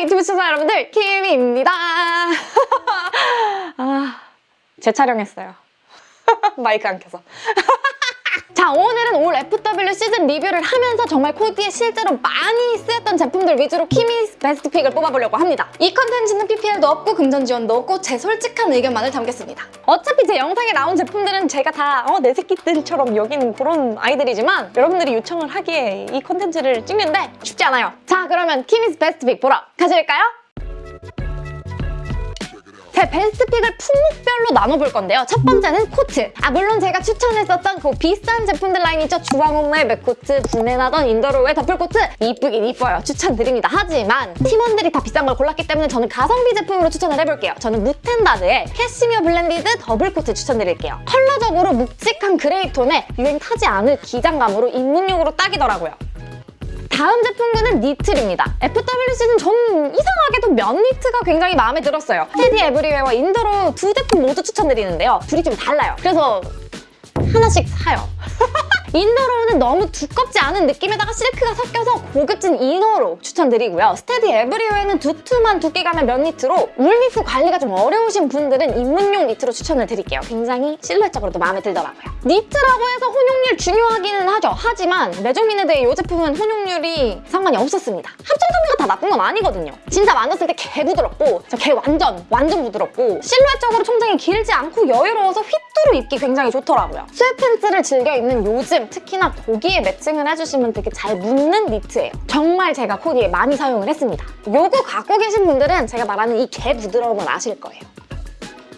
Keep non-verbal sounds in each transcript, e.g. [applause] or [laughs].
유튜브 시청자 여러분들 키미입니다. [laughs] 아, 재촬영했어요. [laughs] 마이크 안 켜서. [laughs] 자 오늘은 올 FW 시즌 리뷰를 하면서 정말 코디에 실제로 많이 쓰였던 제품들 위주로 키미 best pick을 뽑아보려고 합니다. 이 컨텐츠는 PPL도 없고 금전 지원도 없고 제 솔직한 의견만을 담겠습니다. 어차피 제 영상에 나온 제품들은 제가 다 어, 내 새끼들처럼 여기는 그런 아이들이지만 여러분들이 요청을 하기에 이 컨텐츠를 찍는데 쉽지 않아요. 자 그러면 키미's best pick 보러 가실까요? 제 best pick을 품목별로 나눠볼 건데요. 첫 번째는 코트. 아 물론 제가 추천했었던 그 비싼 제품들 라인 있죠. 주황옥마의 맥코트, 분해나던 인더로우의 더플코트 이쁘긴 이뻐요. 추천드립니다. 하지만 팀원들이 다 비싼 걸 골랐기 때문에 저는 가성비 제품으로 추천을 해볼게요. 저는 무탠다드의 캐시미어 blended 더블코트 추천드릴게요. 컬러적으로 묵직한 그레이 톤에 유행 타지 않을 기장감으로 입문용으로 딱이더라고요. 다음 제품군은 니트입니다. FW 시즌 저는 이상하게도 면 니트가 굉장히 마음에 들었어요. 스테디 에브리웨어와 인더로우 두 제품 모두 추천드리는데요. 둘이 좀 달라요. 그래서 하나씩 사요. [laughs] 인더로우는 너무 두껍지 않은 느낌에다가 실크가 섞여서 고급진 inner로 추천드리고요. 스테디 에브리웨어는 두툼한 두께감의 면 니트로 물밀프 관리가 좀 어려우신 분들은 입문용 니트로 추천을 드릴게요. 굉장히 실루엣적으로도 마음에 들더라고요. 니트라고 해서 혼용률 중요하기는 하죠. 하지만 메종미네드의 이 제품은 혼용률이 상관이 없었습니다. 합성섬유가 다 나쁜 건 아니거든요. 진짜 만졌을 때 개 부드럽고 저 개 완전 완전 부드럽고 실루엣적으로 총장이 길지 않고 여유로워서 휘뚜루 입기 굉장히 좋더라고요. sweatpants를 즐겨 입는 요즘 특히나 거기에 매칭을 해주시면 되게 잘 묻는 니트예요. 정말 제가 코디에 많이 사용을 했습니다. 요거 갖고 계신 분들은 제가 말하는 이 개 부드러움을 아실 거예요.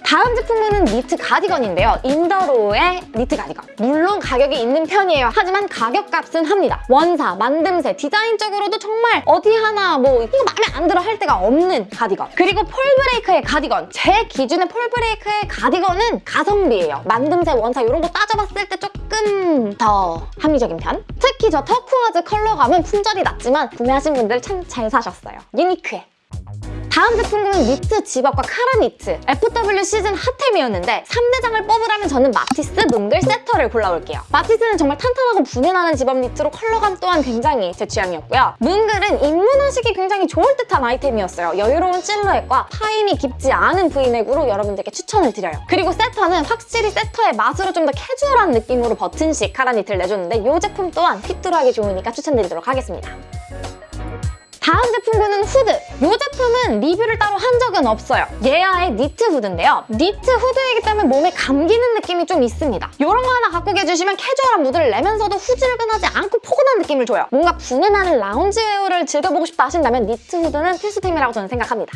다음 제품은 니트 가디건인데요. 인더로우의 니트 가디건. 물론 가격이 있는 편이에요. 하지만 가격값은 합니다. 원사, 만듦새, 디자인적으로도 정말 어디 하나 뭐 이거 마음에 안 들어 할 데가 없는 가디건. 그리고 폴브레이크의 가디건. 제 기준의 폴브레이크의 가디건은 가성비예요. 만듦새, 원사 이런 거 따져봤을 때 조금 더 합리적인 편. 특히 저 turquoise 컬러감은 품절이 났지만 구매하신 분들 참 잘 사셨어요. 유니크해. 다음 제품군은 니트 zip-up과 카라 니트. FW 시즌 핫템이었는데 3대장을 뽑으라면 저는 마티스 뭉글 세터를 골라올게요. 마티스는 정말 탄탄하고 분해나는 집업 니트로 컬러감 또한 굉장히 제 취향이었고요. 뭉글은 입문하시기 굉장히 좋을 듯한 아이템이었어요. 여유로운 실루엣과 파임이 깊지 않은 브이넥으로 여러분들께 추천을 드려요. 그리고 세터는 확실히 세터의 맛으로 좀 더 캐주얼한 느낌으로 버튼식 카라 니트를 내줬는데 이 제품 또한 코디하기 좋으니까 추천드리도록 하겠습니다 다음 제품군은 후드. 이 제품은 리뷰를 따로 한 적은 없어요. 예아의 니트 후드인데요. 니트 후드이기 때문에 몸에 감기는 느낌이 좀 있습니다. 이런 거 하나 갖고 계주시면 캐주얼한 무드를 내면서도 후질근하지 않고 포근한 느낌을 줘요. 뭔가 부내나는 lounge wear를 즐겨보고 싶다 하신다면 니트 후드는 필수템이라고 저는 생각합니다.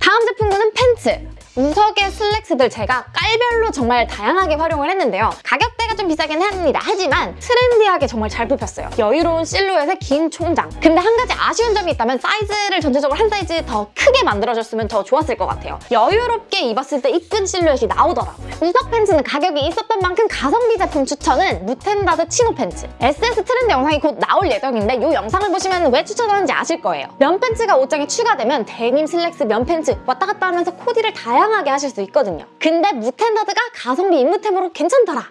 다음 제품군은 팬츠. 우석의 슬랙스들 제가 깔별로 정말 다양하게 활용을 했는데요. 가격대 가 좀 비싸긴 합니다. 하지만 트렌디하게 정말 잘 뽑혔어요. 여유로운 실루엣의 긴 총장. 근데 한 가지 아쉬운 점이 있다면 사이즈를 전체적으로 한 사이즈 더 크게 만들어줬으면 더 좋았을 것 같아요. 여유롭게 입었을 때 이쁜 실루엣이 나오더라고요. 우석 팬츠는 가격이 있었던 만큼 가성비 제품 추천은 무탠다드 chino 팬츠. SS 트렌드 영상이 곧 나올 예정인데 이 영상을 보시면 왜 추천하는지 아실 거예요. 면 팬츠가 옷장에 추가되면 데님 슬랙스 면 팬츠 왔다 갔다 하면서 코디를 다양하게 하실 수 있거든요. 근데 무탠다드가 가성비 입문템으로 괜찮더라.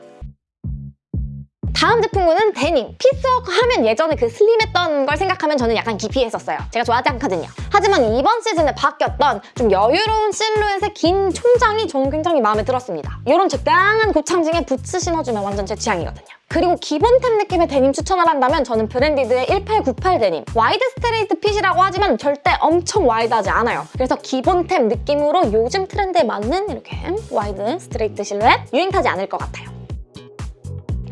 다음 제품군은 데님. 피스워크 하면 예전에 그 슬림했던 걸 생각하면 저는 약간 기피했었어요. 제가 좋아하지 않거든요. 하지만 이번 시즌에 바뀌었던 좀 여유로운 실루엣의 긴 총장이 저는 굉장히 마음에 들었습니다. 이런 적당한 곱창진에 부츠 신어주면 완전 제 취향이거든요. 그리고 기본템 느낌의 데님 추천을 한다면 저는 브랜디드의 1898 데님. wide straight fit이라고 하지만 절대 엄청 wide하지 않아요. 그래서 기본템 느낌으로 요즘 트렌드에 맞는 이렇게 wide straight 실루엣 유행 타지 않을 것 같아요.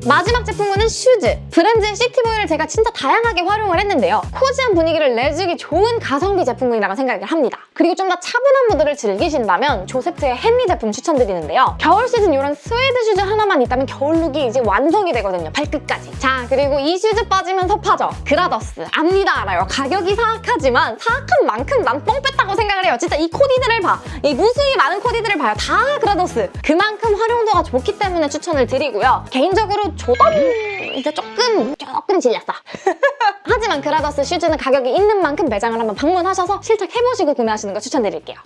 마지막 제품은 슈즈! 브랜드의 시티보이를 제가 진짜 다양하게 활용을 했는데요. cozy한 분위기를 내주기 좋은 가성비 제품군이라고 생각을 합니다. 그리고 좀 더 차분한 무드를 즐기신다면 조세트의 헨리 제품 추천드리는데요. 겨울 시즌 이런 스웨드 슈즈 하나만 있다면 겨울룩이 이제 완성이 되거든요. 발끝까지. 자, 그리고 이 슈즈 빠지면 섭하죠. 그라더스. 압니다, 알아요. 가격이 사악하지만 사악한 만큼 난 뽕 뺐다고 생각을 해요. 진짜 이 코디들을 봐. 이 무수히 많은 코디들을 봐요. 다 그라더스. 그만큼 활용도가 좋기 때문에 추천을 드리고요. 개인적으로 조던 이제 조금 조금 질렸어 [laughs] 하지만 그라더스 슈즈는 가격이 있는 만큼 매장을 한번 방문하셔서 실착해보시고 구매하시는 거 추천드릴게요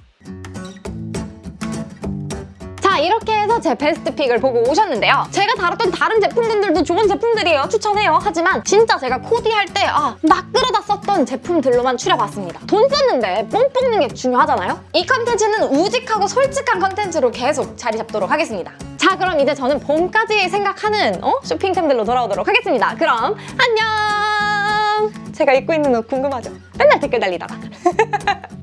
자자 이렇게 해서 제 베스트 픽을 보고 오셨는데요. 제가 다뤘던 다른 제품들도 좋은 제품들이에요. 추천해요. 하지만 진짜 제가 코디할 때 아, 막 끌어다 썼던 제품들로만 추려봤습니다. 돈 썼는데 뽕 뽑는 게 중요하잖아요? 이 컨텐츠는 우직하고 솔직한 컨텐츠로 계속 자리 잡도록 하겠습니다. 자 그럼 이제 저는 봄까지 생각하는 어? 쇼핑템들로 돌아오도록 하겠습니다. 그럼 안녕! 제가 입고 있는 옷 궁금하죠? 맨날 댓글 달리다가 [laughs]